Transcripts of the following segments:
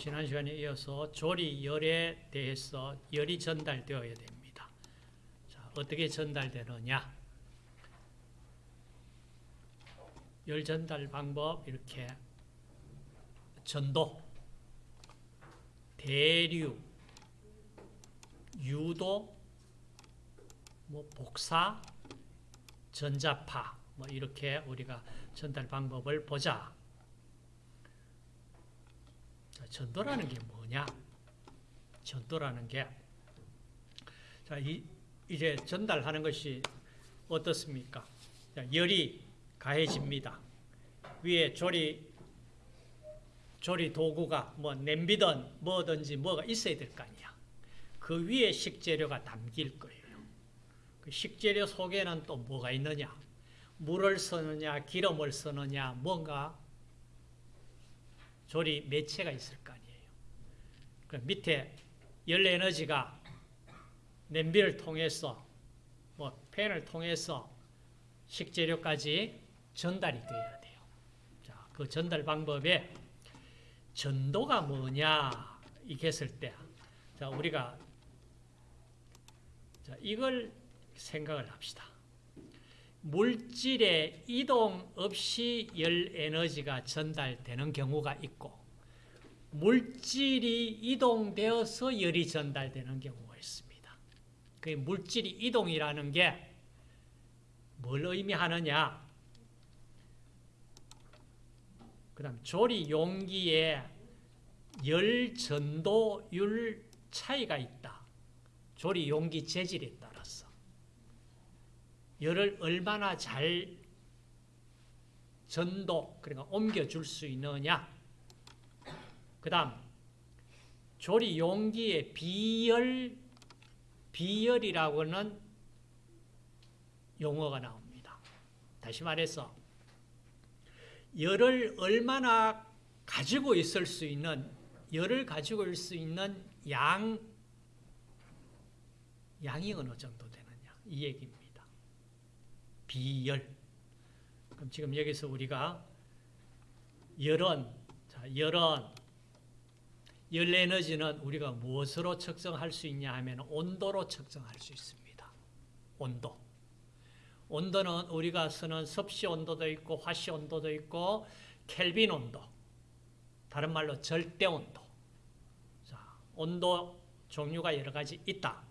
지난 시간에 이어서 조리 열에 대해서 열이 전달되어야 됩니다. 자, 어떻게 전달되느냐? 열 전달 방법 이렇게 전도, 대류, 유도, 뭐 복사, 전자파 뭐 이렇게 우리가 전달 방법을 보자. 자, 전도라는 게 뭐냐? 전도라는 게 자, 이, 이제 전달하는 것이 어떻습니까? 자, 열이 가해집니다. 위에 조리 조리 도구가 뭐 냄비든 뭐든지 뭐가 있어야 될 거 아니야. 그 위에 식재료가 담길 거예요. 그 식재료 속에는 또 뭐가 있느냐? 물을 쓰느냐, 기름을 쓰느냐, 뭔가 조리 매체가 있을 그 밑에 열 에너지가 냄비를 통해서 뭐 팬을 통해서 식재료까지 전달이 되어야 돼요. 자, 그 전달 방법에 전도가 뭐냐 했을 때, 자 우리가 자 이걸 생각을 합시다. 물질의 이동 없이 열 에너지가 전달되는 경우가 있고 물질이 이동되어서 열이 전달되는 경우가 있습니다. 그 물질이 이동이라는 게 뭘 의미하느냐? 그 다음 조리 용기에 열 전도율 차이가 있다. 조리 용기 재질에 따라서. 열을 얼마나 잘 전도, 그러니까 옮겨줄 수 있느냐. 그 다음, 조리 용기의 비열, 비열이라고는 용어가 나옵니다. 다시 말해서, 열을 얼마나 가지고 있을 수 있는, 열을 가지고 있을 수 있는 양, 양이 어느 정도 되느냐. 이 얘기입니다. 비열. 그럼 지금 여기서 우리가 열은, 자, 열은, 열 에너지는 우리가 무엇으로 측정할 수 있냐 하면 온도로 측정할 수 있습니다. 온도. 온도는 우리가 쓰는 섭씨 온도도 있고 화씨 온도도 있고 켈빈 온도. 다른 말로 절대 온도. 자, 온도 종류가 여러 가지 있다.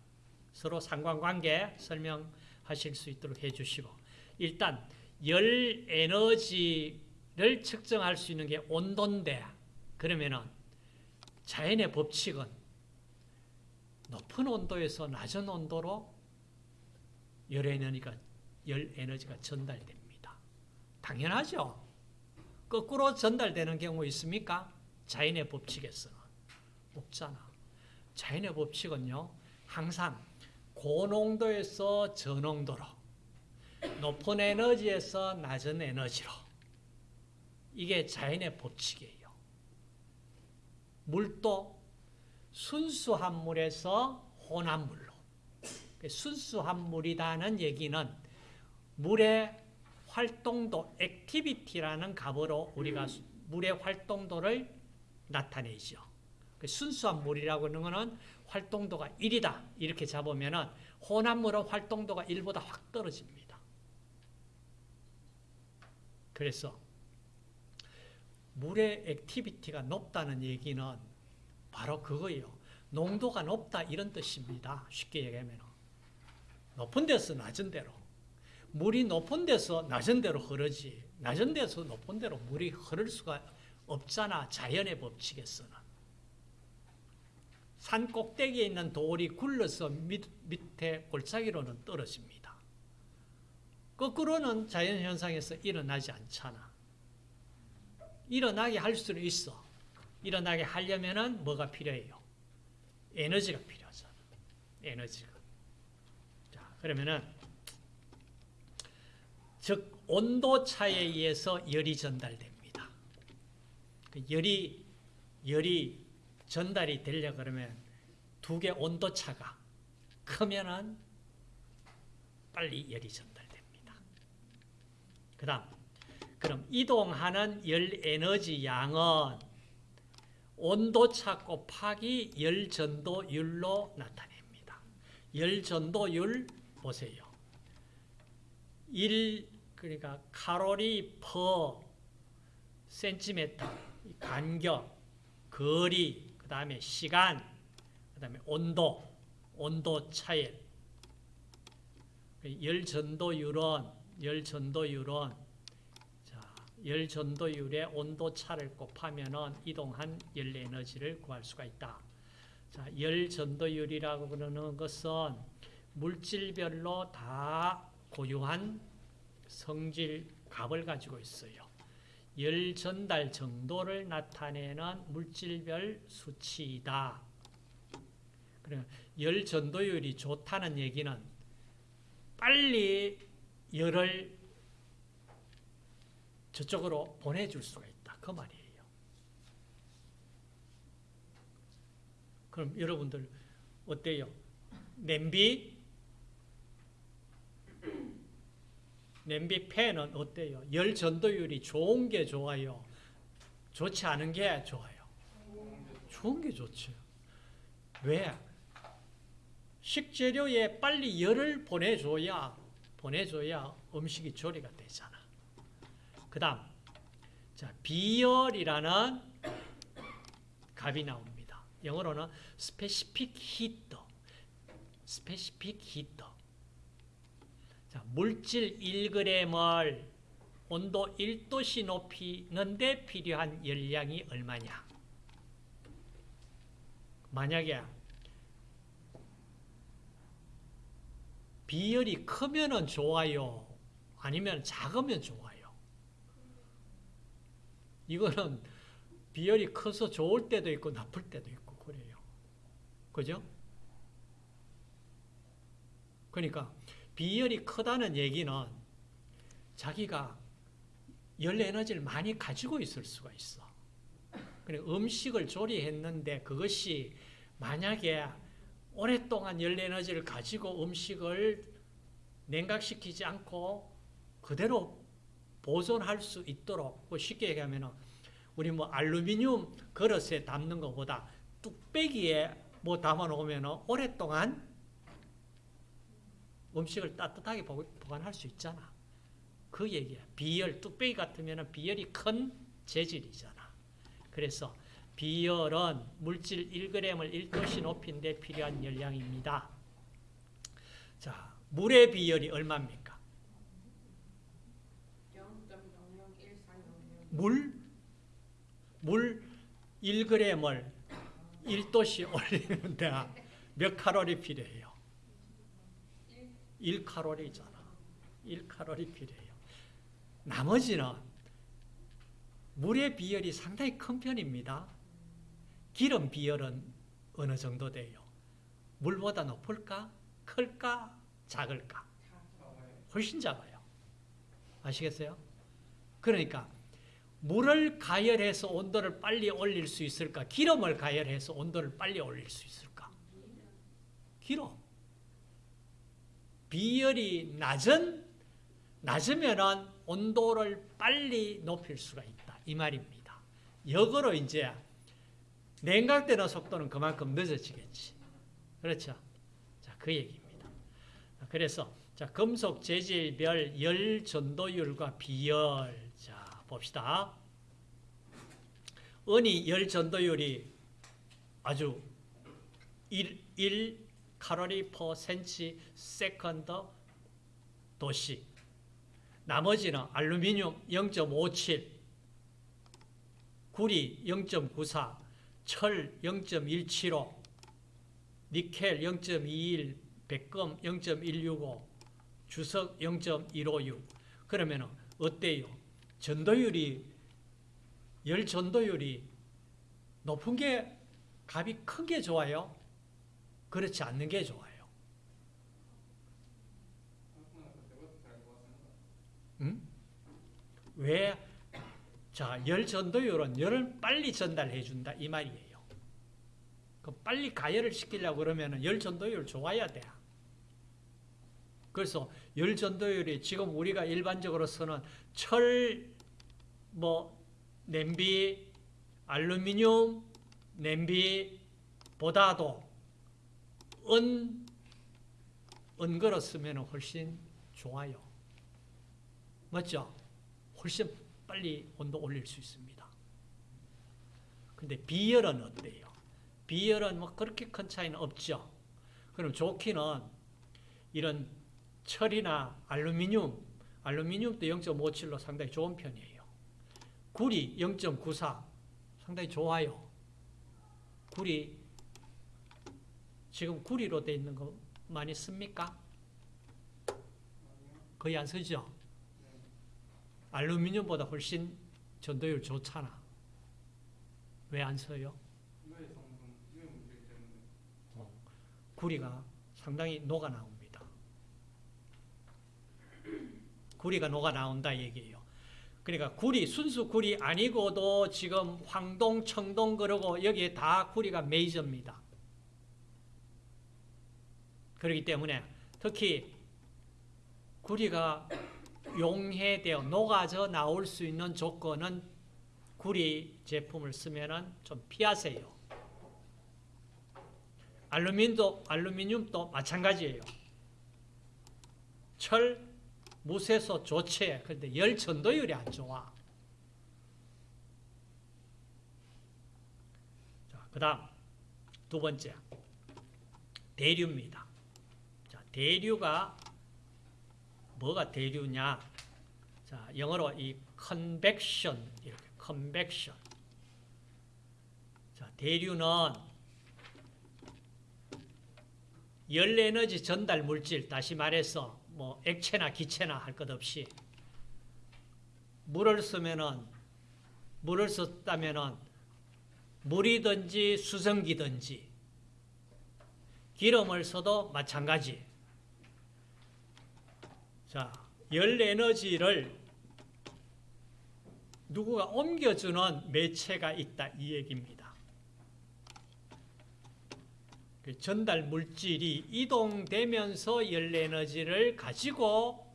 서로 상관관계 설명하실 수 있도록 해 주시고 일단 열 에너지를 측정할 수 있는 게 온도인데 그러면은 자연의 법칙은 높은 온도에서 낮은 온도로 열 에너지가 열 에너지가 전달됩니다. 당연하죠. 거꾸로 전달되는 경우 있습니까? 자연의 법칙에서는 없잖아. 자연의 법칙은요. 항상 고농도에서 저농도로 높은 에너지에서 낮은 에너지로 이게 자연의 법칙이에요. 물도 순수한 물에서 혼합 물로 순수한 물이라는 얘기는 물의 활동도 activity라는 값으로 우리가 물의 활동도를 나타내죠. 순수한 물이라고 하는 것은 활동도가 1이다 이렇게 잡으면 혼합물은 활동도가 1보다 확 떨어집니다. 그래서 물의 activity가 높다는 얘기는 바로 그거예요. 농도가 높다 이런 뜻입니다. 쉽게 얘기하면 높은 데서 낮은 데로 물이 높은 데서 낮은 데로 흐르지 낮은 데서 높은 데로 물이 흐를 수가 없잖아. 자연의 법칙에서는. 산 꼭대기에 있는 돌이 굴러서 밑, 밑에 골짜기로는 떨어집니다. 거꾸로는 자연현상에서 일어나지 않잖아. 일어나게 할 수는 있어. 일어나게 하려면 뭐가 필요해요? 에너지가 필요하잖아. 에너지가. 자, 그러면은, 즉, 온도 차에 의해서 열이 전달됩니다. 그 열이, 열이 전달이 되려 그러면 두 개 온도 차가 크면은 빨리 열이 전달됩니다. 그 다음, 그럼 이동하는 열 에너지 양은 온도차 곱하기 열 전도율로 나타냅니다. 열 전도율 보세요. 1 그러니까 칼로리 퍼 센티미터 간격, 거리, 그 다음에 시간, 그 다음에 온도, 온도 차일. 열전도율은 열 전도율은 자, 열 전도율의 온도 차를 곱하면은 이동한 열 에너지를 구할 수가 있다. 자, 열 전도율이라고 그러는 것은 물질별로 다 고유한 성질 값을 가지고 있어요. 열 전달 정도를 나타내는 물질별 수치이다. 열 전도율이 좋다는 얘기는 빨리 열을 저쪽으로 보내줄 수가 있다. 그 말이에요. 그럼 여러분들 어때요? 냄비 냄비 팬은 어때요? 열 전도율이 좋은 게 좋아요? 좋지 않은 게 좋아요? 좋은 게 좋죠. 왜? 식재료에 빨리 열을 보내줘야 보내줘야 음식이 조리가 되잖아. 그 다음 자 비열이라는 값이 나옵니다. 영어로는 specific heat, specific heat. 자, 물질 1g을 온도 1도씨 높이는데 필요한 열량이 얼마냐? 만약에 비열이 크면은 좋아요. 아니면 작으면 좋아요. 이거는 비열이 커서 좋을 때도 있고 나쁠 때도 있고 그래요. 그죠? 그러니까 비열이 크다는 얘기는 자기가 열 에너지를 많이 가지고 있을 수가 있어. 그러니까 음식을 조리했는데 그것이 만약에 오랫동안 열 에너지를 가지고 음식을 냉각시키지 않고 그대로 보존할 수 있도록 뭐 쉽게 얘기하면 우리 뭐 알루미늄 그릇에 담는 것보다 뚝배기에 뭐 담아 놓으면 오랫동안 음식을 따뜻하게 보관할 수 있잖아. 그 얘기야. 비열, 뚝배기 같으면 비열이 큰 재질이잖아. 그래서 비열은 물질 1g을 1도씨 높인데 필요한 열량입니다. 자, 물의 비열이 얼마입니까? 물? 물 1g을 1도씨 올리는데 몇 칼로리 필요해요? 1칼로리잖아. 1칼로리 필요해요. 나머지는 물의 비열이 상당히 큰 편입니다. 기름 비열은 어느 정도 돼요? 물보다 높을까? 클까? 작을까? 훨씬 작아요. 아시겠어요? 그러니까 물을 가열해서 온도를 빨리 올릴 수 있을까? 기름을 가열해서 온도를 빨리 올릴 수 있을까? 기름. 비열이 낮은 낮으면은 온도를 빨리 높일 수가 있다. 이 말입니다. 역으로 이제 냉각되는 속도는 그만큼 늦어지겠지. 그렇죠? 자, 그 얘기입니다. 그래서 자, 금속 재질별 열 전도율과 비열. 자, 봅시다. 은이 열 전도율이 아주 1, 1 칼로리 per 센치 second 도씨. 나머지는 알루미늄 0.57, 구리 0.94, 철 0.175, 니켈 0.21, 백금 0.165, 주석 0.156. 그러면 어때요? 전도율이 열 전도율이 높은 게 값이 큰 게 좋아요? 그렇지 않는 게 좋아요. 응? 왜? 자, 열 전도율은 열을 빨리 전달해 준다 이 말이에요. 그 빨리 가열을 시키려고 그러면 열 전도율 좋아야 돼. 그래서 열 전도율이 지금 우리가 일반적으로 쓰는 철, 뭐 냄비, 알루미늄, 냄비보다도 은 은거로 쓰면 훨씬 좋아요. 맞죠? 훨씬 빨리 온도 올릴 수 있습니다. 근데 비열은 어때요? 비열은 뭐 그렇게 큰 차이는 없죠. 그럼 좋기는 이런 철이나 알루미늄, 알루미늄도 0.57로 상당히 좋은 편이에요. 구리 0.94 상당히 좋아요. 구리 지금 구리로 돼 있는 거 많이 씁니까? 거의 안 쓰죠? 알루미늄보다 훨씬 전도율 좋잖아. 왜 안 써요? 구리가 상당히 녹아 나옵니다. 구리가 녹아 나온다 얘기예요. 그러니까 구리, 순수 구리 아니고도 지금 황동, 청동 그러고 여기에 다 구리가 메이저입니다. 그렇기 때문에 특히 구리가 용해되어 녹아져 나올 수 있는 조건은 구리 제품을 쓰면은 좀 피하세요. 알루미늄도, 알루미늄도 마찬가지예요. 철, 무쇠소 좋지. 근데 열 전도율이 안 좋아. 자, 그 다음, 두 번째. 대류입니다. 자, 대류가 뭐가 대류냐? 자, 영어로 이 convection 이렇게 convection. 자, 대류는 열 에너지 전달 물질 다시 말해서 뭐 액체나 기체나 할 것 없이 물을 쓰면은 물을 썼다면은 물이든지 수증기든지 기름을 써도 마찬가지. 자, 열 에너지를 누구가 옮겨주는 매체가 있다 이 얘기입니다. 그 전달 물질이 이동되면서 열 에너지를 가지고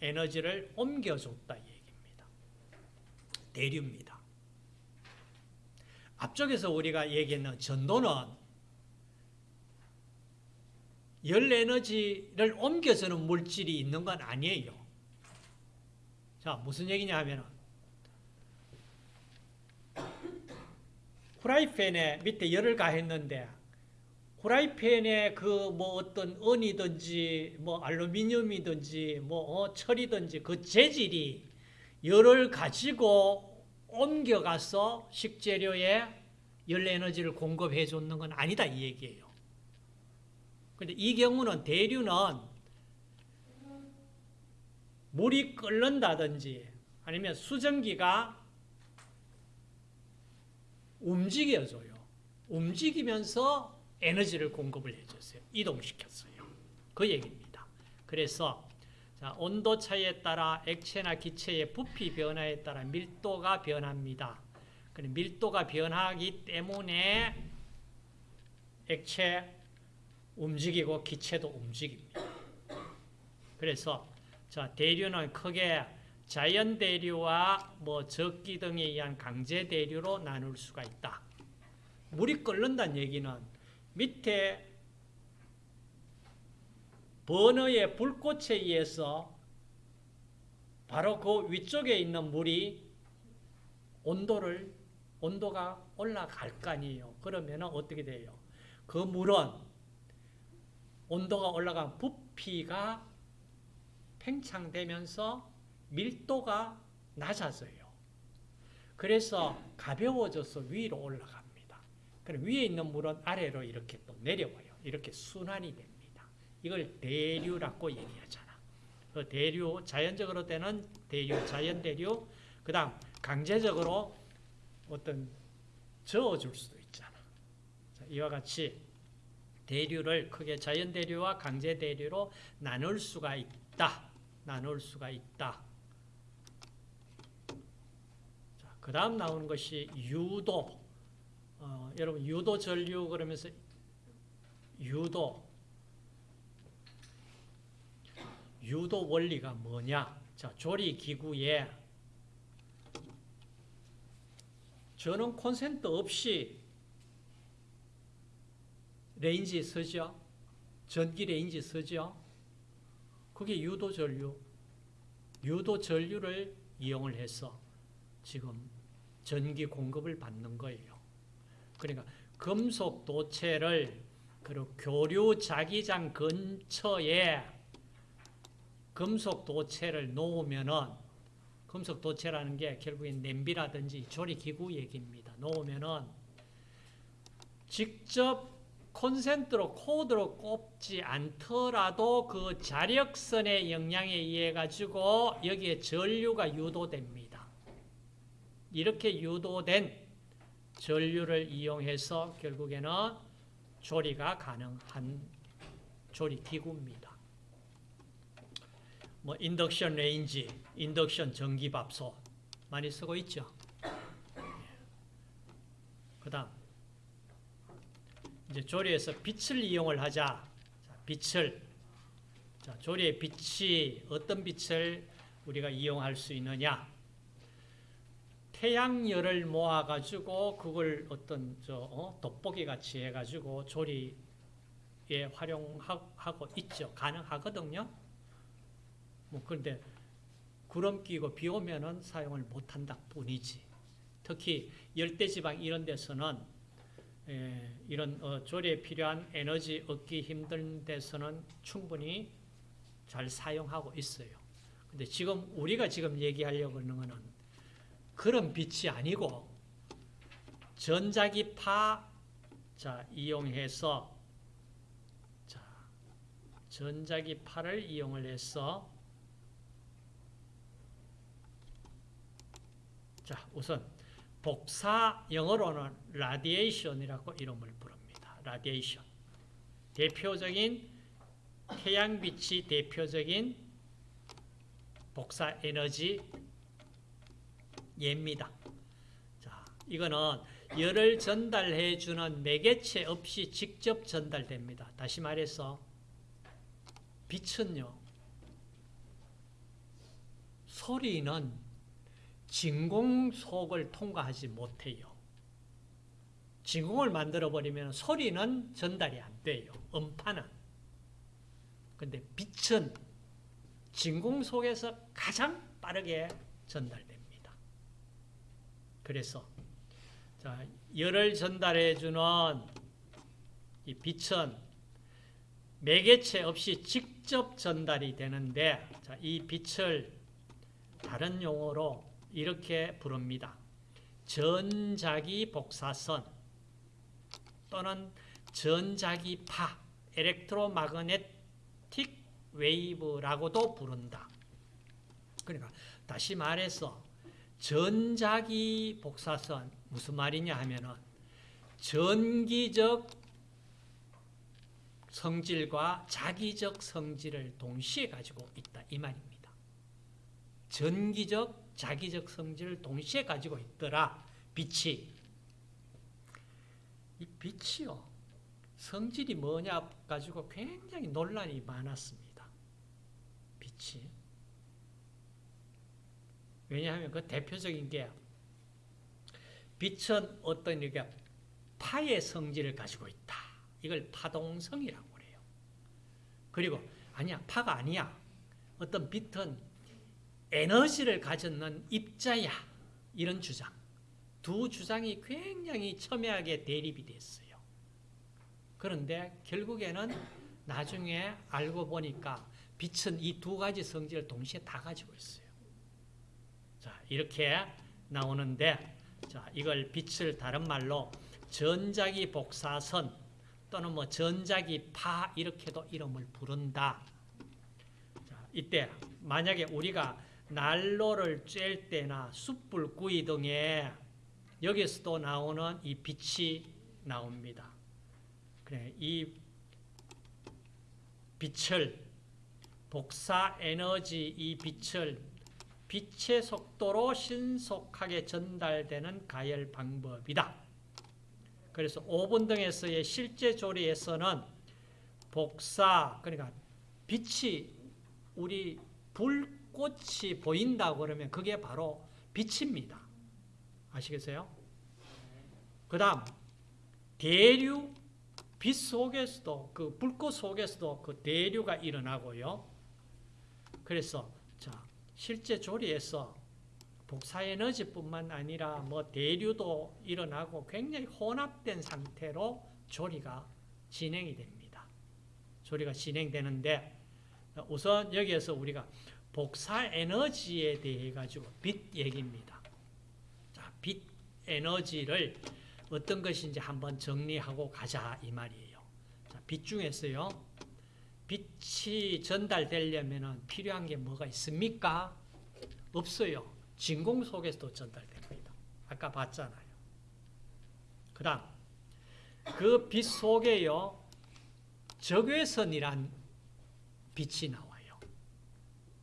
에너지를 옮겨줬다 이 얘기입니다. 대류입니다. 앞쪽에서 우리가 얘기했는 전도는 열 에너지를 옮겨주는 물질이 있는 건 아니에요. 자, 무슨 얘기냐 하면 후라이팬에 밑에 열을 가했는데 후라이팬에 그 뭐 어떤 은이든지 뭐 알루미늄이든지 뭐 어, 철이든지 그 재질이 열을 가지고 옮겨가서 식재료에 열 에너지를 공급해 줬는 건 아니다 이 얘기예요. 근데 이 경우는 대류는 물이 끓는다든지 아니면 수증기가 움직여줘요. 움직이면서 에너지를 공급을 해줬어요. 이동시켰어요. 그 얘기입니다. 그래서 자, 온도 차이에 따라 액체나 기체의 부피 변화에 따라 밀도가 변합니다. 밀도가 변하기 때문에 액체 움직이고 기체도 움직입니다. 그래서 자, 대류는 크게 자연 대류와 뭐 적기 등에 의한 강제 대류로 나눌 수가 있다. 물이 끓는다는 얘기는 밑에 버너의 불꽃에 의해서 바로 그 위쪽에 있는 물이 온도를 온도가 올라갈 거 아니에요. 그러면 어떻게 돼요? 그 물은 온도가 올라간 부피가 팽창되면서 밀도가 낮아져요. 그래서 가벼워져서 위로 올라갑니다. 그럼 위에 있는 물은 아래로 이렇게 또 내려와요. 이렇게 순환이 됩니다. 이걸 대류라고 얘기하잖아. 그 대류, 자연적으로 되는 대류, 자연 대류, 그 다음 강제적으로 어떤 저어줄 수도 있잖아. 자, 이와 같이 대류를 크게 자연 대류와 강제 대류로 나눌 수가 있다. 나눌 수가 있다. 자, 그 다음 나오는 것이 유도. 어, 여러분 유도 전류 그러면서 유도 유도 원리가 뭐냐? 자, 조리 기구에 저는 콘센트 없이 레인지 쓰죠. 전기 레인지 쓰죠. 그게 유도 전류. 유도 전류를 이용을 해서 지금 전기 공급을 받는 거예요. 그러니까 금속 도체를 그리고 교류 자기장 근처에 금속 도체를 놓으면은 금속 도체라는 게 결국엔 냄비라든지 조리기구 얘기입니다. 놓으면은 직접 콘센트로 코드로 꼽지 않더라도 그 자력선의 영향에 의해 가지고 여기에 전류가 유도됩니다. 이렇게 유도된 전류를 이용해서 결국에는 조리가 가능한 조리 기구입니다. 뭐 인덕션 레인지, 인덕션 전기밥솥 많이 쓰고 있죠. 그다음 이제 조리에서 빛을 이용을 하자. 자, 빛을 자, 조리의 빛이 어떤 빛을 우리가 이용할 수 있느냐? 태양열을 모아 가지고 그걸 어떤 저 어? 돋보기 같이 해 가지고 조리에 활용하고 있죠. 가능하거든요. 뭐 그런데 구름 끼고 비 오면은 사용을 못 한다 뿐이지. 특히 열대 지방 이런 데서는 에, 이런 어, 조리에 필요한 에너지 얻기 힘든 데서는 충분히 잘 사용하고 있어요. 근데 지금 우리가 지금 얘기하려고 하는 거는 그런 빛이 아니고 전자기파 자 이용해서 자 전자기파를 이용을 해서 자 우선 복사 영어로는 radiation이라고 이름을 부릅니다. radiation 대표적인 태양빛이 대표적인 복사 에너지 예입니다. 자, 이거는 열을 전달해 주는 매개체 없이 직접 전달됩니다. 다시 말해서 빛은요. 소리는 진공 속을 통과하지 못해요. 진공을 만들어 버리면 소리는 전달이 안 돼요. 음파는. 근데 빛은 진공 속에서 가장 빠르게 전달됩니다. 그래서 자, 열을 전달해 주는 이 빛은 매개체 없이 직접 전달이 되는데 자, 이 빛을 다른 용어로 이렇게 부릅니다. 전자기 복사선 또는 전자기파 electromagnetic wave라고도 부른다. 그러니까 다시 말해서 전자기 복사선 무슨 말이냐 하면은 전기적 성질과 자기적 성질을 동시에 가지고 있다. 이 말입니다. 전기적 자기적 성질을 동시에 가지고 있더라. 빛이. 이 빛이요. 성질이 뭐냐 가지고 굉장히 논란이 많았습니다. 빛이 왜냐하면 그 대표적인 게 빛은 어떤 이게 파의 성질을 가지고 있다. 이걸 파동성이라고 그래요. 그리고 아니야 파가 아니야. 어떤 빛은 에너지를 가졌는 입자야. 이런 주장. 두 주장이 굉장히 첨예하게 대립이 됐어요. 그런데 결국에는 나중에 알고 보니까 빛은 이 두 가지 성질을 동시에 다 가지고 있어요. 자, 이렇게 나오는데 자, 이걸 빛을 다른 말로 전자기 복사선 또는 뭐 전자기 파 이렇게도 이름을 부른다. 자, 이때 만약에 우리가 난로를 쬐을 때나 숯불 구이 등에 여기서도 나오는 이 빛이 나옵니다. 그래, 이 빛을 복사 에너지 이 빛을 빛의 속도로 신속하게 전달되는 가열 방법이다. 그래서 오븐 등에서의 실제 조리에서는 복사 그러니까 빛이 우리 불꽃이 보인다 그러면 그게 바로 빛입니다. 아시겠어요? 그 다음 대류 빛 속에서도 그 불꽃 속에서도 그 대류가 일어나고요. 그래서 자 실제 조리에서 복사 에너지뿐만 아니라 뭐 대류도 일어나고 굉장히 혼합된 상태로 조리가 진행이 됩니다. 조리가 진행되는데 우선 여기에서 우리가 복사 에너지에 대해 가지고 빛 얘기입니다. 자, 빛 에너지를 어떤 것인지 한번 정리하고 가자 이 말이에요. 자, 빛 중에서요. 빛이 전달되려면 필요한 게 뭐가 있습니까? 없어요. 진공 속에서도 전달됩니다. 아까 봤잖아요. 그 다음, 그 빛 속에요, 적외선이란 빛이 나와요.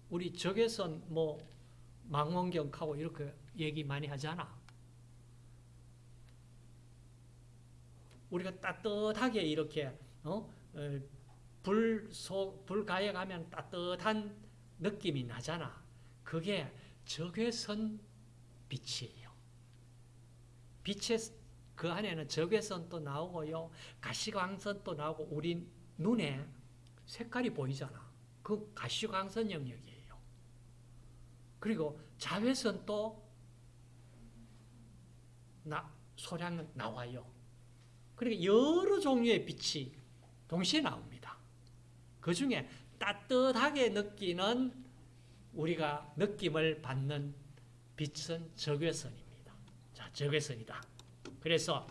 우리 적외선 뭐 망원경하고 이렇게 얘기 많이 하잖아. 우리가 따뜻하게 이렇게 어? 어, 불 속, 불 가해 가면 따뜻한 느낌이 나잖아. 그게 적외선 빛이에요. 빛의 그 안에는 적외선도 나오고요. 가시광선도 나오고 우리 눈에 색깔이 보이잖아. 그 가시광선 영역이에요. 그리고 자외선도 나, 소량 나와요. 그러니까 여러 종류의 빛이 동시에 나옵니다. 그 중에 따뜻하게 느끼는 우리가 느낌을 받는 빛은 적외선입니다. 자, 적외선이다. 그래서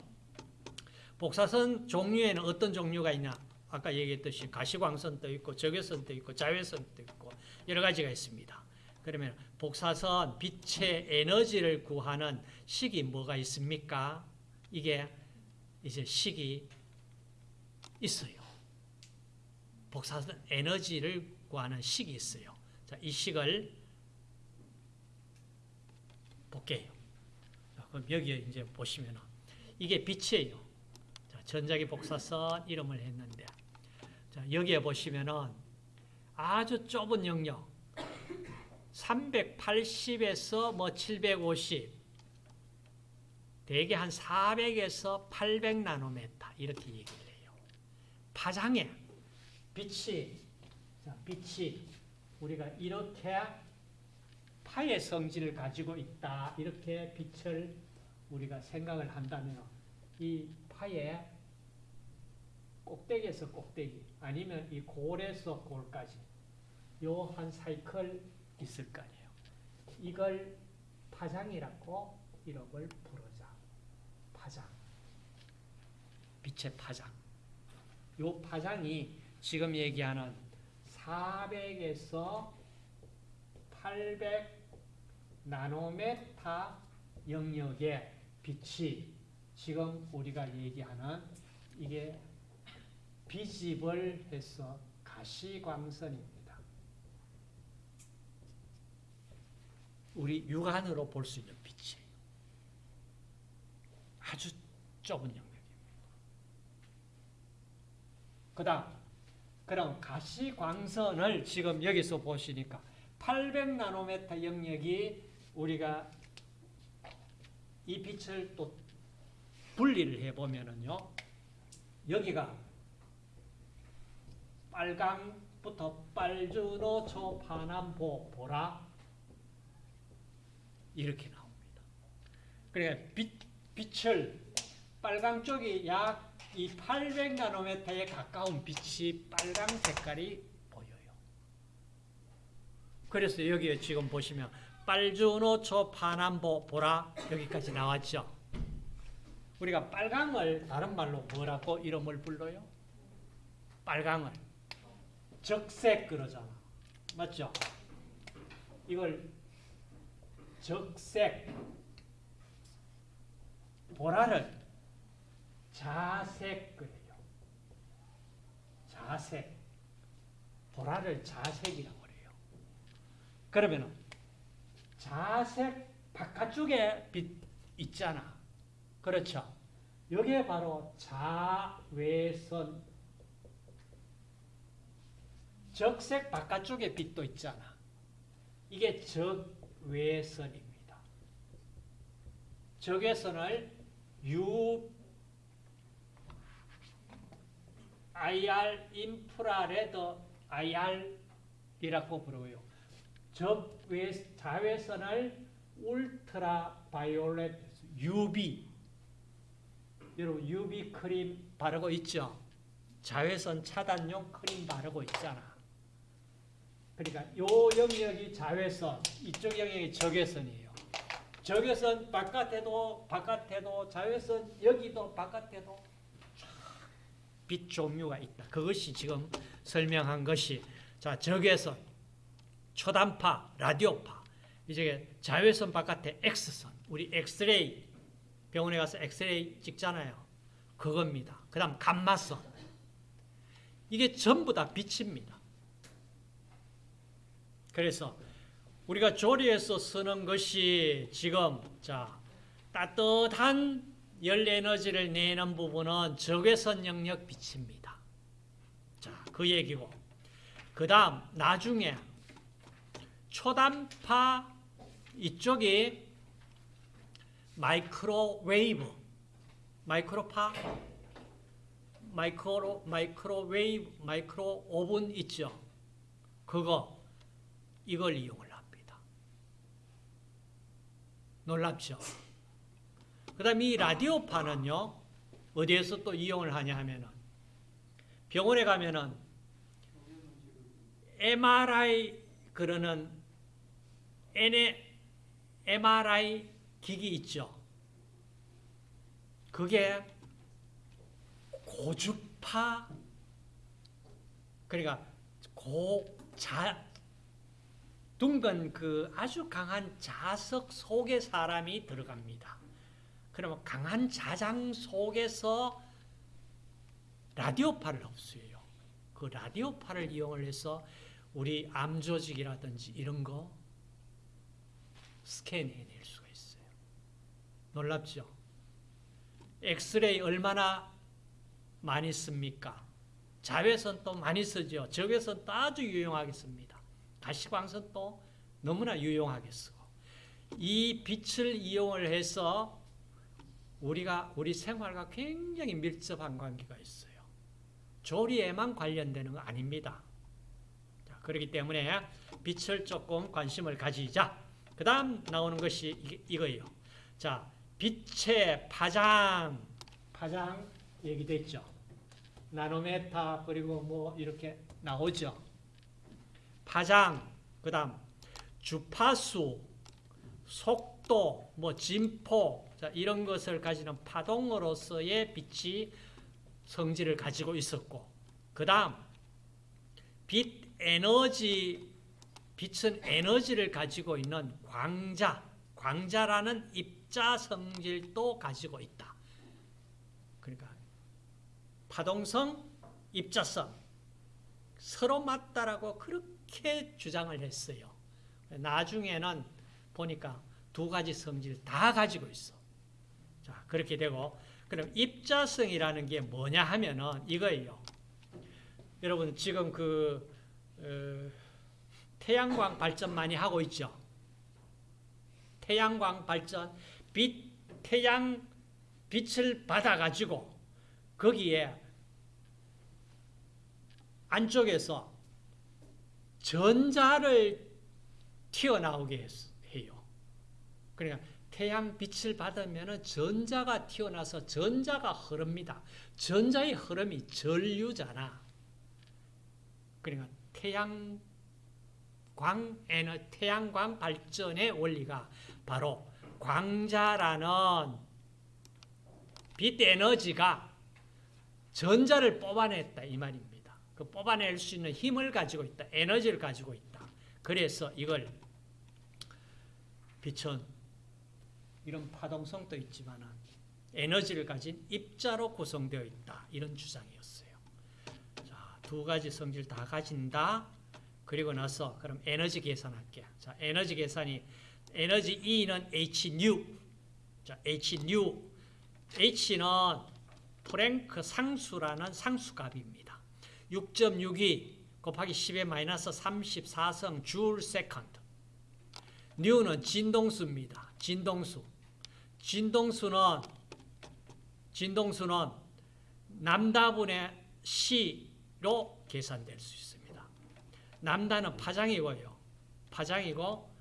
복사선 종류에는 어떤 종류가 있냐? 아까 얘기했듯이 가시광선도 있고 적외선도 있고 자외선도 있고 여러 가지가 있습니다. 그러면 복사선 빛의 에너지를 구하는 식이 뭐가 있습니까? 이게 이제 식이 있어요. 복사선 에너지를 구하는 식이 있어요. 자, 이 식을 볼게요. 자, 그럼 여기에 이제 보시면 이게 빛이에요. 자, 전자기 복사선 이름을 했는데 자, 여기에 보시면은 아주 좁은 영역 380에서 뭐 750 대개 한 400에서 800 나노메타 이렇게 얘기를 해요. 파장에 빛이 자, 빛이 우리가 이렇게 파의 성질을 가지고 있다. 이렇게 빛을 우리가 생각을 한다면 이 파의 꼭대기에서 꼭대기 아니면 이 골에서 골까지 요 한 사이클 있을 거 아니에요. 이걸 파장이라고 이름을 부르자. 파장. 빛의 파장. 요 파장이 지금 얘기하는 400에서 800 나노메타 영역의 빛이 지금 우리가 얘기하는 이게 비집을 해서 가시광선입니다. 우리 육안으로 볼 수 있는 빛이에요. 아주 좁은 영역입니다. 그 다음 그럼 가시광선을 지금 여기서 보시니까 800나노메타 영역이 우리가 이 빛을 또 분리를 해보면은요, 여기가 빨강부터 빨주노 초파남보 보라 이렇게 나옵니다. 그러니까 빛, 빛을 빨강 쪽이 약 이 800나노메타에 가까운 빛이 빨강 색깔이 보여요. 그래서 여기에 지금 보시면 빨주노 초 파남보 보라 여기까지 나왔죠. 우리가 빨강을 다른 말로 뭐라고 이름을 불러요? 빨강을 적색 그러잖아. 맞죠? 이걸 적색 보라를 자색 그래요. 자색. 보라를 자색이라고 그래요. 그러면은 자색 바깥쪽에 빛 있잖아. 그렇죠? 여기에 바로 자외선 적색 바깥쪽에 빛도 있잖아. 이게 적외선입니다. 적외선을 U IR 인프라레드 IR이라고 부르고요. 자외선을 울트라 바이올렛 UV 여러분 UV 크림 바르고 있죠? 자외선 차단용 크림 바르고 있잖아. 그러니까 요 영역이 자외선, 이쪽 영역이 적외선이에요. 적외선 바깥에도 바깥에도 자외선 여기도 바깥에도 빛 종류가 있다. 그것이 지금 설명한 것이 자 적외선, 초단파, 라디오파, 이제 자외선 바깥에 X선, 우리 엑스레이 병원에 가서 엑스레이 찍잖아요. 그겁니다. 그 다음 감마선. 이게 전부 다 빛입니다. 그래서 우리가 조리에서 쓰는 것이 지금 자 따뜻한 열 에너지를 내는 부분은 적외선 영역 빛입니다. 자, 그 얘기고. 그 다음 나중에 초단파 이쪽이 마이크로웨이브 마이크로파 마이크로 마이크로웨이브 마이크로 오븐 있죠. 그거 이걸 이용을 합니다. 놀랍죠? 그 다음 이 라디오파는요. 어디에서 또 이용을 하냐 하면은 병원에 가면은 MRI 그러는 MRI 기기 있죠. 그게 고주파 그러니까 고 자 둥근 그 아주 강한 자석 속에 사람이 들어갑니다. 그러면 강한 자장 속에서 라디오파를 흡수해요. 그 라디오파를 이용을 해서 우리 암 조직이라든지 이런 거 스캔해낼 수가 있어요. 놀랍죠? 엑스레이 얼마나 많이 씁니까? 자외선도 많이 쓰죠. 적외선도 아주 유용하겠습니다. 가시광선도 너무나 유용하게 쓰고 이 빛을 이용을 해서 우리가 우리 생활과 굉장히 밀접한 관계가 있어요. 조리에만 관련되는 거 아닙니다. 자, 그렇기 때문에 빛을 조금 관심을 가지자. 그 다음 나오는 것이 이거예요. 자, 빛의 파장, 파장 얘기됐죠. 나노메타 그리고 뭐 이렇게 나오죠. 파장, 그 다음 주파수, 속도, 뭐 진포 자, 이런 것을 가지는 파동으로서의 빛이 성질을 가지고 있었고 그 다음 빛 에너지 빛은 에너지를 가지고 있는 광자 광자라는 입자 성질도 가지고 있다. 그러니까 파동성, 입자성 서로 맞다라고 그렇게 주장을 했어요. 나중에는 보니까 두 가지 성질 다 가지고 있어. 자, 그렇게 되고 그럼 입자성이라는 게 뭐냐 하면은 이거예요. 여러분 지금 그 어, 태양광 발전 많이 하고 있죠. 태양광 발전 빛 태양 빛을 받아 가지고 거기에 안쪽에서 전자를 튀어나오게 해요. 그러니까 태양 빛을 받으면 전자가 튀어나서 전자가 흐릅니다. 전자의 흐름이 전류잖아. 그러니까 태양광 에너 태양광 발전의 원리가 바로 광자라는 빛 에너지가 전자를 뽑아냈다 이 말입니다. 그 뽑아낼 수 있는 힘을 가지고 있다. 에너지를 가지고 있다. 그래서 이걸 빛은 이런 파동성도 있지만 에너지를 가진 입자로 구성되어 있다. 이런 주장이었어요. 자, 두 가지 성질 다 가진다. 그리고 나서 그럼 에너지 계산할게. 자, 에너지 계산이 에너지 E는 Hν. 자, Hν. H는 플랑크 상수라는 상수값입니다. 6.62 곱하기 10의 마이너스 34승 줄 second. ν는 진동수입니다. 진동수. 진동수는 진동수는 람다분의 C로 계산될 수 있습니다. 람다는 파장이고요. 파장이고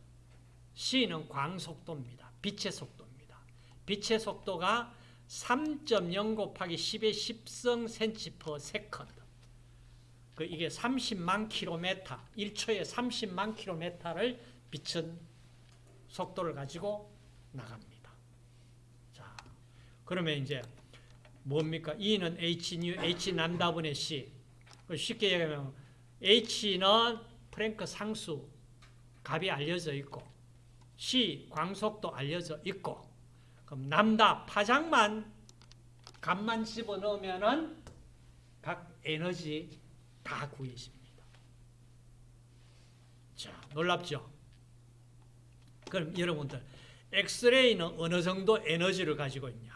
C는 광속도입니다. 빛의 속도입니다. 빛의 속도가 3.0 곱하기 10의 10승 센치 per second. 그 이게 30만 킬로미터, 1초에 30만 킬로미터를 빛은 속도를 가지고 나갑니다. 자, 그러면 이제 뭡니까? E는 H 뉴 H 람다분의 C. 그 쉽게 얘기하면 H는 프랭크 상수 값이 알려져 있고 C 광속도 알려져 있고 그럼 남다 파장만 값만 집어넣으면은 각 에너지 다 구해집니다. 자, 놀랍죠? 그럼 여러분들 엑스레이는 어느 정도 에너지를 가지고 있냐?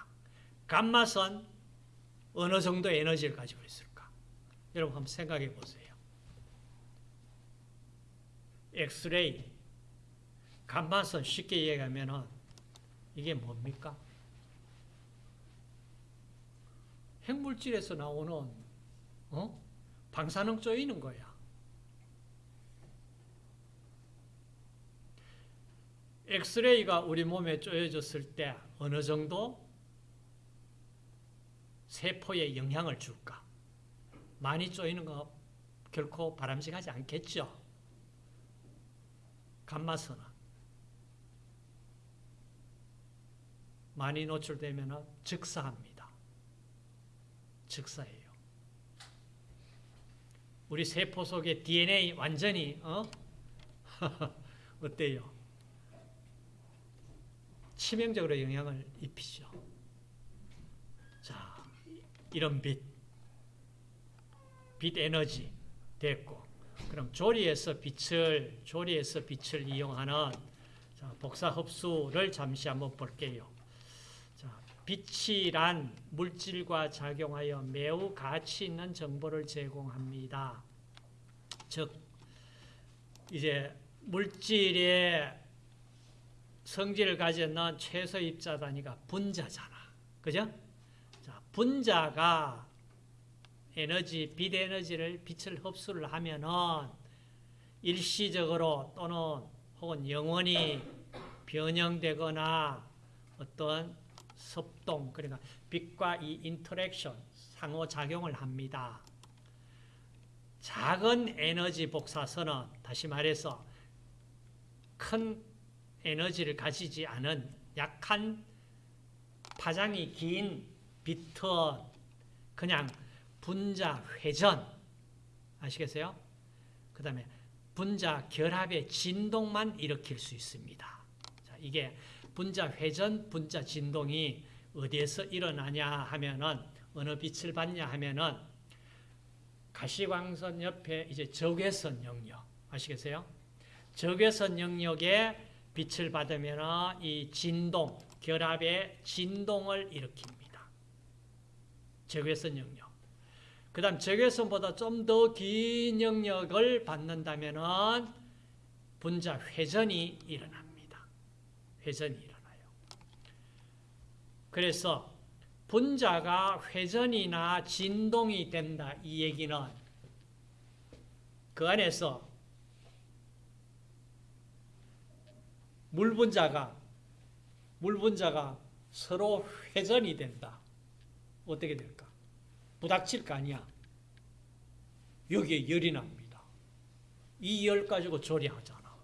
감마선 어느 정도 에너지를 가지고 있을까? 여러분 한번 생각해 보세요. 엑스레이, 감마선 쉽게 얘기하면은 이게 뭡니까? 핵물질에서 나오는 어? 방사능 쪼이는 거야. 엑스레이가 우리 몸에 쪼여졌을 때 어느 정도 세포에 영향을 줄까? 많이 쪼이는 거 결코 바람직하지 않겠죠? 감마선은 많이 노출되면 즉사합니다. 즉사예요. 우리 세포 속의 DNA 완전히 어? 어때요? 치명적으로 영향을 입히죠. 자, 이런 빛, 빛 에너지 됐고, 그럼 조리에서 빛을 조리에서 빛을 이용하는 자, 복사 흡수를 잠시 한번 볼게요. 자, 빛이란 물질과 작용하여 매우 가치 있는 정보를 제공합니다. 즉, 이제 물질의 성질을 가졌는 최소 입자 단위가 분자잖아. 그죠? 자, 분자가 에너지, 빛 에너지를 빛을 흡수를 하면은 일시적으로 또는 혹은 영원히 변형되거나 어떤 섭동, 그러니까 빛과 이 interaction, 상호작용을 합니다. 작은 에너지 복사선은 다시 말해서 큰 에너지를 가지지 않은 약한 파장이 긴 빛은 그냥 분자 회전 아시겠어요? 그 다음에 분자 결합의 진동만 일으킬 수 있습니다. 자, 이게 분자 회전, 분자 진동이 어디에서 일어나냐 하면은 어느 빛을 받냐 하면은 가시광선 옆에 이제 적외선 영역 아시겠어요? 적외선 영역에 빛을 받으면 이 진동, 결합의 진동을 일으킵니다. 적외선 영역. 그 다음 적외선보다 좀 더 긴 영역을 받는다면 분자 회전이 일어납니다. 회전이 일어나요. 그래서 분자가 회전이나 진동이 된다. 이 얘기는 그 안에서 물 분자가 물 분자가 서로 회전이 된다. 어떻게 될까? 부닥칠 거 아니야. 여기에 열이 납니다. 이 열 가지고 조리하잖아.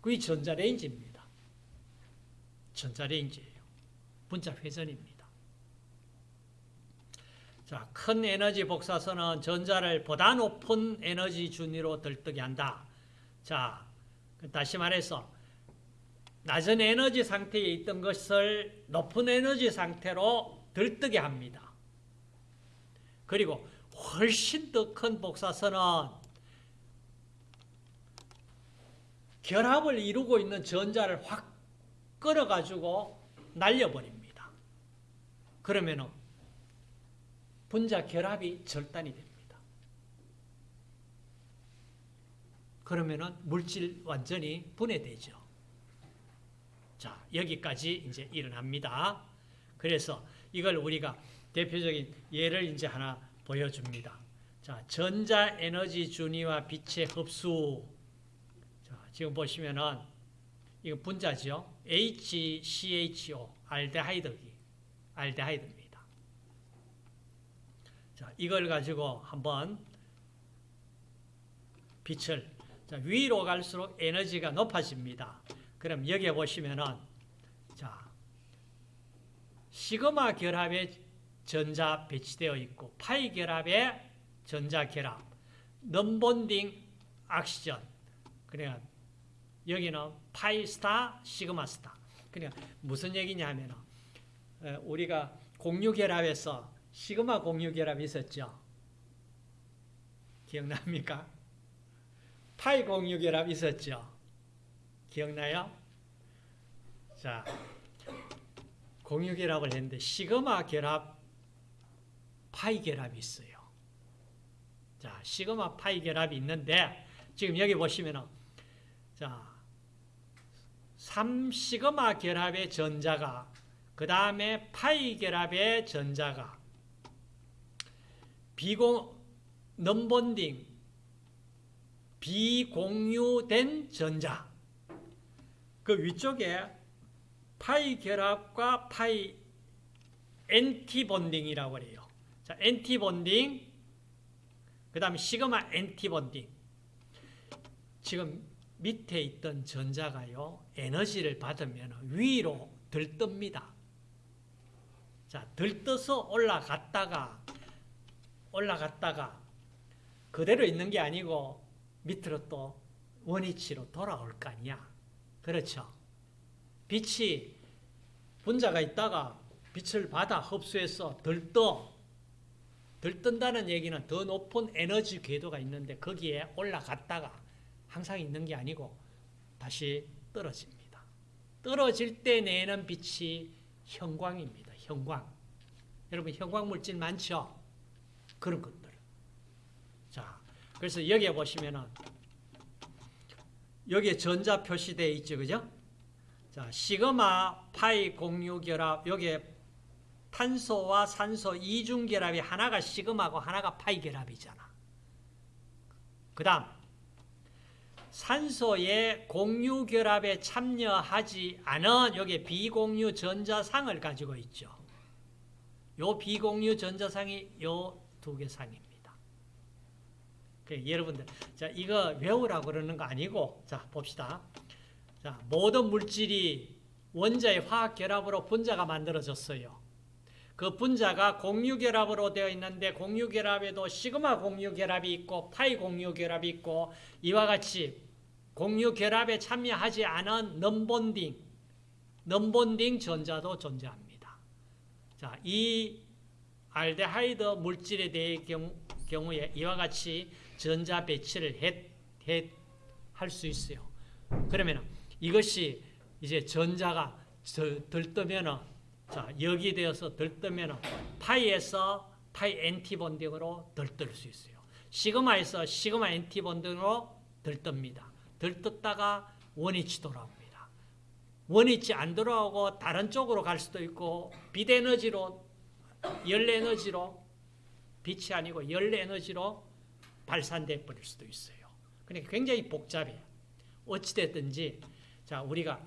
그게 전자레인지입니다. 전자레인지예요. 분자 회전입니다. 자, 큰 에너지 복사선은 전자를 보다 높은 에너지 준위로 들뜨게 한다. 자, 다시 말해서 낮은 에너지 상태에 있던 것을 높은 에너지 상태로 들뜨게 합니다. 그리고 훨씬 더 큰 복사선은 결합을 이루고 있는 전자를 확 끌어가지고 날려버립니다. 그러면 분자 결합이 절단이 됩니다. 그러면 물질 완전히 분해되죠. 자, 여기까지 이제 일어납니다. 그래서 이걸 우리가 대표적인 예를 이제 하나 보여줍니다. 자, 전자 에너지 준위와 빛의 흡수. 자, 지금 보시면은 이거 분자죠. HCHO 알데하이드기 알데하이드입니다. 자, 이걸 가지고 한번 빛을 자, 위로 갈수록 에너지가 높아집니다. 그럼 여기에 보시면은 자, 시그마 결합의 전자 배치되어 있고 파이 결합의 전자 결합, nonbonding 악시전. 그러니까 여기는 파이 스타, 시그마 스타. 그러니까 무슨 얘기냐면은 어, 우리가 공유 결합에서 시그마 공유 결합이 있었죠. 기억납니까? 파이 공유 결합 있었죠. 기억나요? 자, 공유 결합을 했는데 시그마 결합, 파이 결합이 있어요. 자, 시그마 파이 결합이 있는데 지금 여기 보시면은 자, 3시그마 결합의 전자가 그 다음에 파이 결합의 전자가 비공 넘본딩 비공유된 전자 그 위쪽에 파이 결합과 파이 antibonding이라고 그래요. 자, antibonding 그 다음에 시그마 antibonding 지금 밑에 있던 전자가요 에너지를 받으면 위로 들뜹니다. 자, 들떠서 올라갔다가 올라갔다가 그대로 있는 게 아니고 밑으로 또 원위치로 돌아올 거 아니야. 그렇죠. 빛이 분자가 있다가 빛을 받아 흡수해서 들떠 들뜬다는 얘기는 더 높은 에너지 궤도가 있는데 거기에 올라갔다가 항상 있는 게 아니고 다시 떨어집니다. 떨어질 때 내는 빛이 형광입니다. 형광. 여러분 형광 물질 많죠? 그런 것들. 자, 그래서 여기에 보시면은 여기에 전자 표시되어 있죠. 그죠? 자, 시그마 파이 공유 결합 여기에 탄소와 산소 이중 결합이 하나가 시그마고 하나가 파이 결합이잖아. 그 다음 산소의 공유 결합에 참여하지 않은 여기 비공유 전자상을 가지고 있죠. 요 비공유 전자상이 요 두 개 상입니다. 그 여러분들 자 이거 외우라고 그러는 거 아니고 자 봅시다. 자 모든 물질이 원자의 화학 결합으로 분자가 만들어졌어요. 그 분자가 공유 결합으로 되어 있는데 공유 결합에도 시그마 공유 결합이 있고 파이 공유 결합이 있고 이와 같이 공유 결합에 참여하지 않은 넘본딩 nonbonding 전자도 존재합니다. 자, 이 알데하이드 물질에 대해 경우, 경우에 이와 같이 전자 배치를 할 수 있어요. 그러면 이것이 이제 전자가 들뜨면은 자, 여기 되어서 들뜨면은 파이에서 파이 antibonding으로 들뜰 수 있어요. 시그마에서 시그마 antibonding으로 들뜹니다. 들떴다가 원위치 돌아옵니다. 원위치 안 돌아오고 다른 쪽으로 갈 수도 있고 빛 에너지로 열 에너지로 빛이 아니고 열 에너지로 발산돼 버릴 수도 있어요. 그러니까 굉장히 복잡해요. 어찌 됐든지 자, 우리가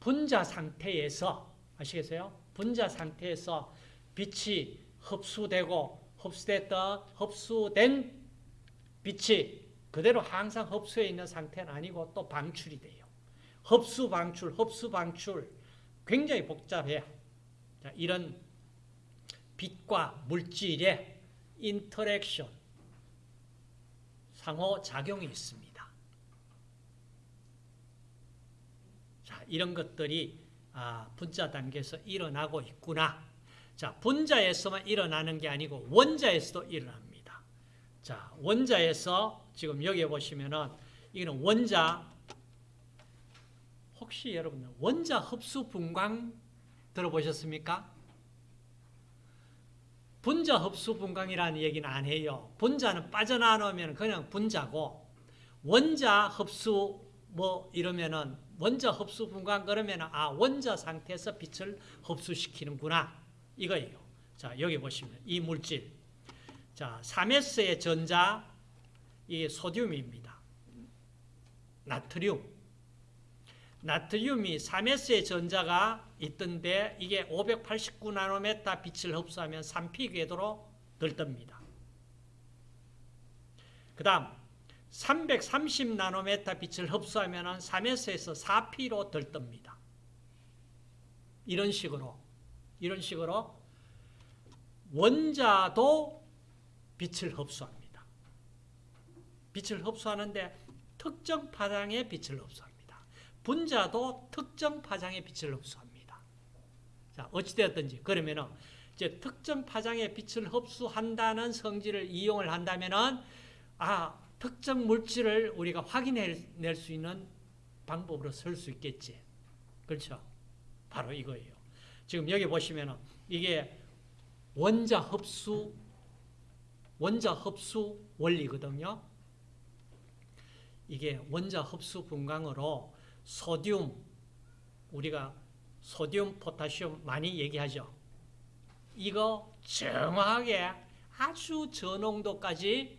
분자 상태에서 아시겠어요? 분자 상태에서 빛이 흡수되고 흡수됐던 흡수된 빛이 그대로 항상 흡수해 있는 상태는 아니고 또 방출이 돼요. 흡수 방출, 흡수 방출 굉장히 복잡해요. 자, 이런 빛과 물질의 인터랙션 상호작용이 있습니다. 자, 이런 것들이 아, 분자 단계에서 일어나고 있구나. 자, 분자에서만 일어나는 게 아니고 원자에서도 일어납니다. 자, 원자에서 지금 여기 보시면은 이거는 원자 혹시 여러분들 원자 흡수 분광 들어보셨습니까? 분자 흡수 분광이라는 얘기는 안 해요. 분자는 빠져나오면 그냥 분자고 원자 흡수 뭐 이러면은 원자 흡수 분광 그러면 아 원자 상태에서 빛을 흡수시키는구나 이거예요. 자 여기 보시면 이 물질 자, 3S의 전자 이게 소듐입니다. 나트륨. 나트륨이 3S의 전자가 있던데 이게 589나노메타 빛을 흡수하면 3P 궤도로 들뜹니다. 그 다음 330나노메타 빛을 흡수하면 3S에서 4P로 들뜹니다. 이런 식으로 이런 식으로 원자도 빛을 흡수합니다. 빛을 흡수하는데 특정 파장의 빛을 흡수합니다. 분자도 특정 파장의 빛을 흡수합니다. 자, 어찌되었든지 그러면은 이제 특정 파장의 빛을 흡수한다는 성질을 이용을 한다면은 아 특정 물질을 우리가 확인해낼 수 있는 방법으로 쓸 수 있겠지. 그렇죠? 바로 이거예요. 지금 여기 보시면은 이게 원자 흡수 원자 흡수 원리거든요. 이게 원자 흡수 분광으로 소듐 우리가 소듐 포타슘 많이 얘기하죠. 이거 정확하게 아주 저농도까지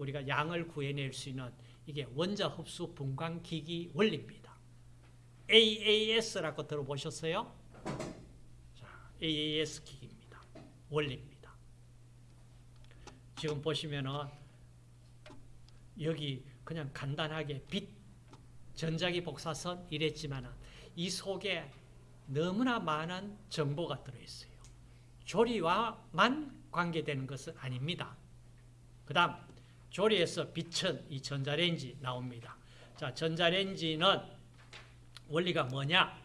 우리가 양을 구해낼 수 있는 이게 원자 흡수 분광 기기 원리입니다. AAS라고 들어보셨어요? 자, AAS 기기입니다. 원리입니다. 지금 보시면은 여기 그냥 간단하게 빛 전자기 복사선 이랬지만은 이 속에 너무나 많은 정보가 들어있어요. 조리와만 관계되는 것은 아닙니다. 그 다음 조리에서 빛은 이 전자레인지 나옵니다. 자, 전자레인지는 원리가 뭐냐?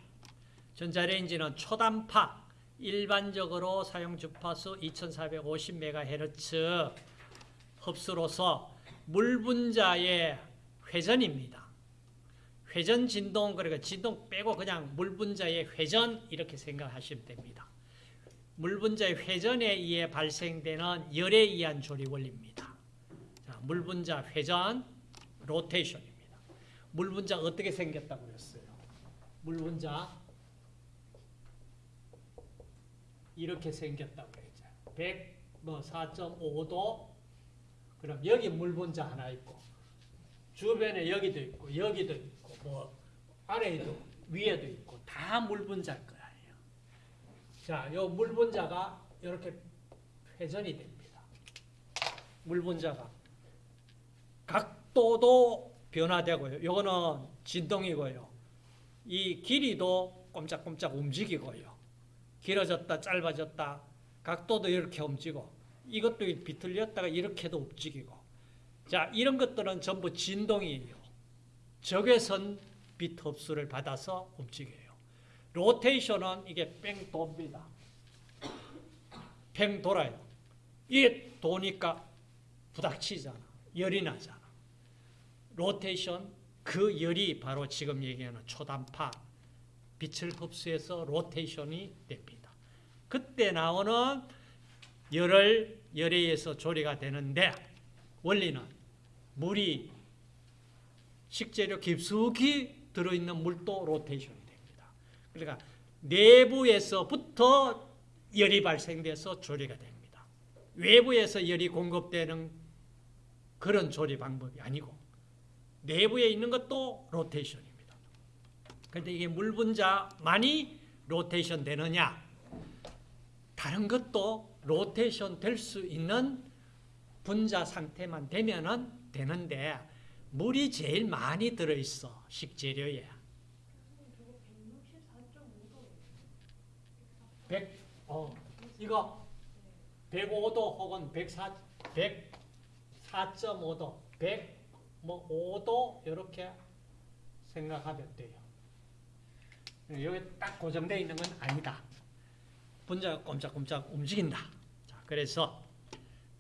전자레인지는 초단파 일반적으로 사용 주파수 2450MHz 흡수로서 물 분자의 회전입니다. 회전 진동 그러니까 진동 빼고 그냥 물 분자의 회전 이렇게 생각하시면 됩니다. 물 분자의 회전에 의해 발생되는 열에 의한 조리 원리입니다. 자, 물 분자 회전 로테이션입니다. 물 분자 어떻게 생겼다고 그랬어요? 물 분자 이렇게 생겼다고 그랬죠. 100 뭐 4.5도 그럼 여기 물 분자 하나 있고 주변에 여기도 있고 여기도 있고 뭐 아래에도 위에도 있고 다 물 분자일 거예요. 자, 요 물 분자가 이렇게 회전이 됩니다. 물 분자가 각도도 변화되고요. 요거는 진동이고요. 이 길이도 꼼짝꼼짝 움직이고요. 길어졌다 짧아졌다 각도도 이렇게 움직이고 이것도 비틀렸다가 이렇게도 움직이고 자 이런 것들은 전부 진동이에요. 적외선 빛 흡수를 받아서 움직여요. 로테이션은 이게 뺑 돕니다. 팽 돌아요. 이게 도니까 부닥치잖아. 열이 나잖아. 로테이션 그 열이 바로 지금 얘기하는 초단파 빛을 흡수해서 로테이션이 됩니다. 그때 나오는 열을 열에 의해서 조리가 되는데 원리는 물이 식재료 깊숙이 들어있는 물도 로테이션이 됩니다. 그러니까 내부에서부터 열이 발생돼서 조리가 됩니다. 외부에서 열이 공급되는 그런 조리 방법이 아니고 내부에 있는 것도 로테이션입니다. 그런데 이게 물 분자만이 로테이션 되느냐? 다른 것도 로테이션 될 수 있는 분자 상태만 되면은 되는데 물이 제일 많이 들어있어 식재료에. 100, 어, 이거 105도 혹은 104, 104.5도, 100, 뭐 5도 이렇게 생각하면 돼요. 여기 딱 고정되어 있는 건 아니다. 분자가 꼼짝꼼짝 움직인다. 자, 그래서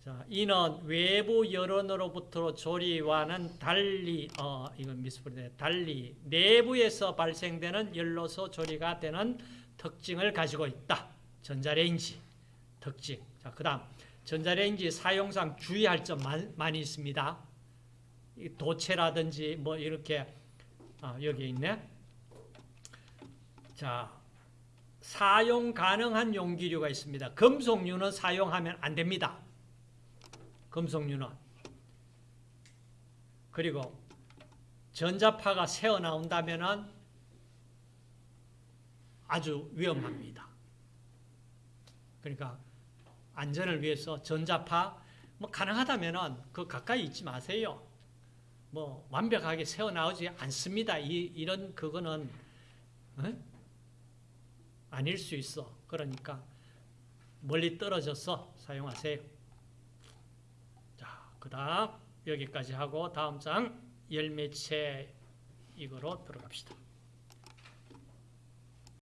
자, 이는 외부 여론으로부터 조리와는 달리 어 이건 미스프리네 달리 내부에서 발생되는 열로서 조리가 되는 특징을 가지고 있다. 전자레인지 특징. 자, 그 다음 전자레인지 사용상 주의할 점 많이 있습니다. 도체라든지 뭐 이렇게 아, 여기 있네. 자, 사용 가능한 용기류가 있습니다. 금속류는 사용하면 안 됩니다. 금속류는 그리고 전자파가 새어 나온다면은 아주 위험합니다. 그러니까 안전을 위해서 전자파 뭐 가능하다면은 그 가까이 있지 마세요. 뭐 완벽하게 새어 나오지 않습니다. 이, 이런 그거는 어? 아닐 수 있어. 그러니까 멀리 떨어져서 사용하세요. 자, 그다음 여기까지 하고 다음 장 열매체 이거로 들어갑시다.